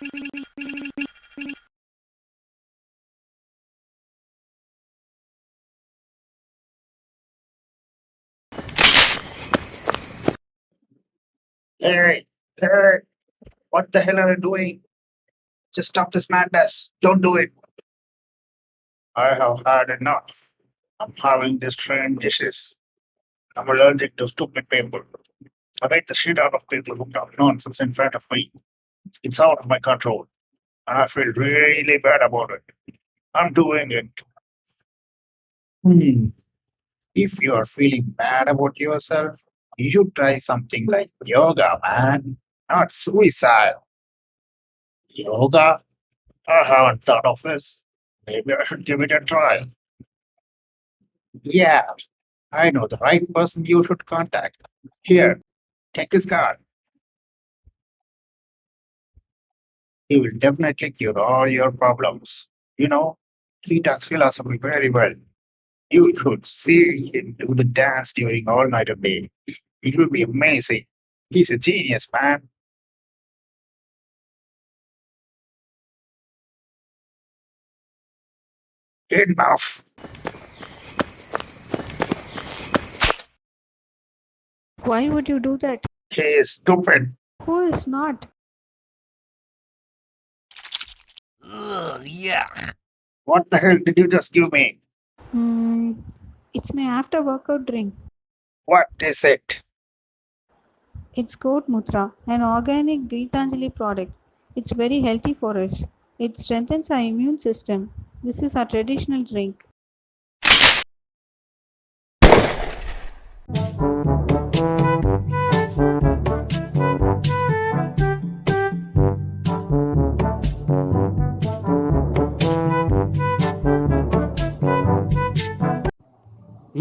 Hey, hey, what the hell are you doing? Just stop this madness. Don't do it. I have had enough. I'm having this strange disease. I'm allergic to stupid people. I hate the shit out of people who talk nonsense in front of me. It's out of my control. And I feel really bad about it. I'm doing it. Hmm. If you're feeling bad about yourself, you should try something like yoga, man, not suicide. Yoga? I haven't thought of this. Maybe I should give it a try. Yeah, I know the right person you should contact. Here, take this card. He will definitely cure all your problems. You know, he talks philosophy very well. You should see him do the dance during all night of day. It will be amazing. He's a genius, man. Enough. Why would you do that? He is stupid. Who is not? Ugh, yuck. What the hell did you just give me? Hmm, it's my after workout drink. What is it? It's goat mutra, an organic Geetanjali product. It's very healthy for us. It strengthens our immune system. This is our traditional drink.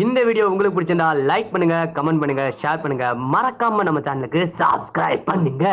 இந்த video உங்களுக்கு பிடிச்சிருந்தா like பண்ணுங்க comment பண்ணுங்க share பண்ணுங்க. மறக்காம நம்ம சேனலுக்கு subscribe பண்ணுங்க.